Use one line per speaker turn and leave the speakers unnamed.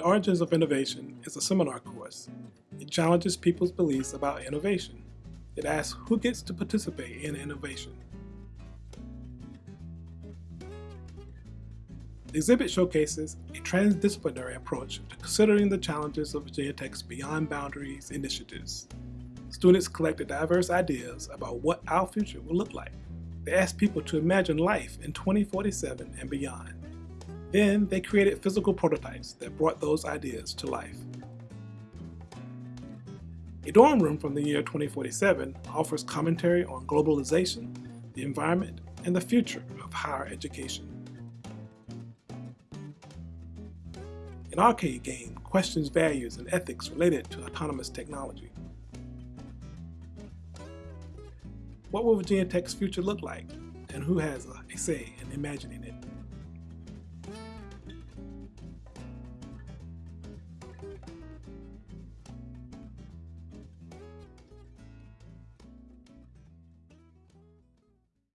The Origins of Innovation is a seminar course. It challenges people's beliefs about innovation. It asks who gets to participate in innovation. The exhibit showcases a transdisciplinary approach to considering the challenges of Virginia Tech's Beyond Boundaries initiatives. Students collected diverse ideas about what our future will look like. They asked people to imagine life in 2047 and beyond. Then they created physical prototypes that brought those ideas to life. A dorm room from the year 2047 offers commentary on globalization, the environment, and the future of higher education. An arcade game questions values and ethics related to autonomous technology. What will Virginia Tech's future look like, and who has a say in imagining it?